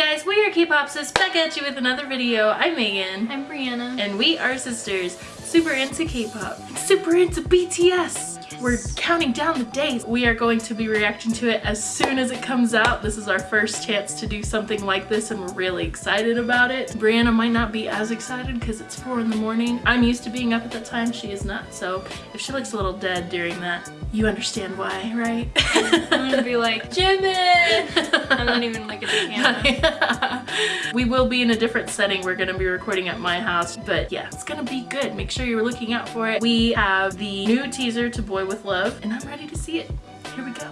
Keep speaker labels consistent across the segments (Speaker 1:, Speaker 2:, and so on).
Speaker 1: guys? We are K-Popsis back at you with another video. I'm Megan.
Speaker 2: I'm Brianna.
Speaker 1: And we are sisters, super into K-pop, super into BTS. We're counting down the days. We are going to be reacting to it as soon as it comes out. This is our first chance to do something like this and we're really excited about it. Brianna might not be as excited because it's four in the morning. I'm used to being up at that time. She is not. So if she looks a little dead during that, you understand why, right?
Speaker 2: I'm gonna be like, Jimin! I'm not even like a camera.
Speaker 1: we will be in a different setting. We're gonna be recording at my house, but yeah, it's gonna be good. Make sure you're looking out for it. We have the new teaser to Boy with Luv, and I'm ready to see it. Here we go.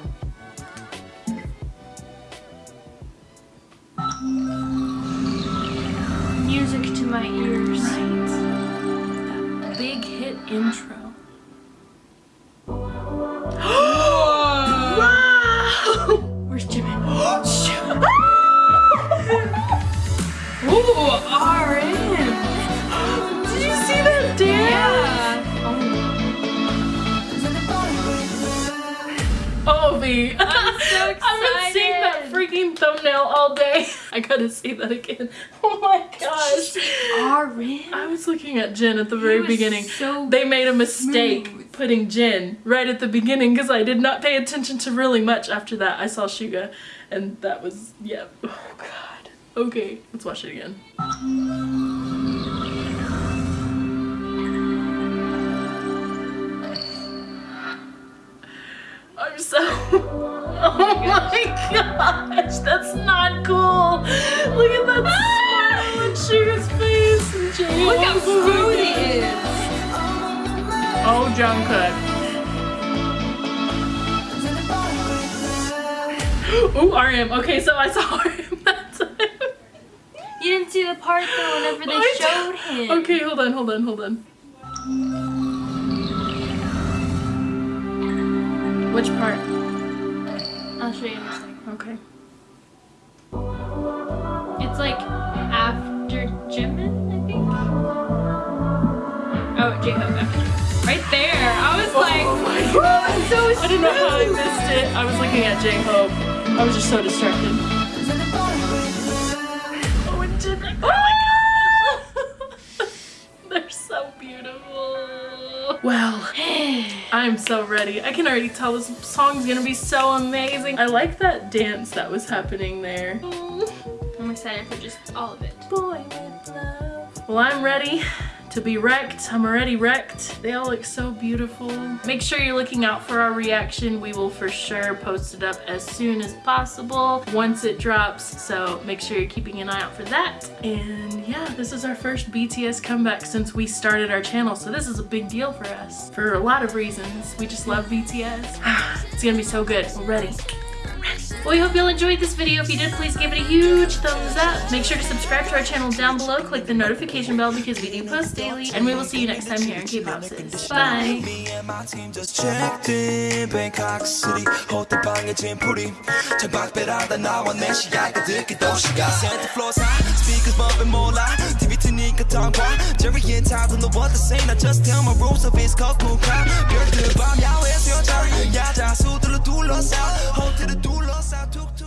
Speaker 2: Music to my ears.
Speaker 1: Right. That big hit intro. Ooh, RM! Did you see that dance?
Speaker 2: Yeah.
Speaker 1: Oh, V.
Speaker 2: I'm so excited!
Speaker 1: I've been seeing that freaking thumbnail all day. I gotta see that again. Oh my gosh.
Speaker 2: RM?
Speaker 1: I was looking at Jin at the very beginning.
Speaker 2: so
Speaker 1: they made a mistake
Speaker 2: smooth.
Speaker 1: putting Jin right at the beginning because I did not pay attention to really much after that. I saw Suga and that was, yeah. Oh god. Okay, let's watch it again. I'm so. Oh my gosh, that's not cool. Look at that smile on Suga's face and.
Speaker 2: Look how smooth he is.
Speaker 1: Oh, Jungkook. Ooh, RM. Okay, so I saw RM that time.
Speaker 2: You didn't see the part though whenever they oh,
Speaker 1: I
Speaker 2: showed him.
Speaker 1: Okay, hold on, hold on, hold on. Which part?
Speaker 2: I'll show you in a second.
Speaker 1: Okay.
Speaker 2: It's like after Jimin, I think. Oh, J-Hope oh, after Right there. I was oh like,
Speaker 1: oh my
Speaker 2: "Woo,
Speaker 1: god.
Speaker 2: so
Speaker 1: I don't know how I missed it. I was looking at J-Hope. I was just so distracted. Oh, it did. Oh my gosh. They're so beautiful. Well, I'm so ready. I can already tell this song's gonna be so amazing. I like that dance that was happening there.
Speaker 2: I'm excited for just all of it.
Speaker 1: Boy with Luv. Well, I'm ready to be wrecked. I'm already wrecked. They all look so beautiful. Make sure you're looking out for our reaction. We will for sure post it up as soon as possible once it drops. So make sure you're keeping an eye out for that. And yeah, this is our first BTS comeback since we started our channel. So this is a big deal for us for a lot of reasons. We just love BTS. it's gonna be so good. We're ready. Well, we hope you all enjoyed this video. If you did, please give it a huge thumbs up. Make sure to subscribe to our channel down below. Click the notification bell because we do post daily. And we will see you next time here in K-Popsis. Bye!
Speaker 3: Me and my team just checked in Bangkok City 호텔 방에 짐풀이 천박배라다 나와 내 시야가 듣기 도시가 Center floors high Speakers bumping more loud TV 트니까 tongue Jerry and Todd don't know what to say Now just tell my rules of it's called cool crowd 별들 밤 야외에서 여자 야자 수들로 둘러싸 호텔을 둘러싸 툭툭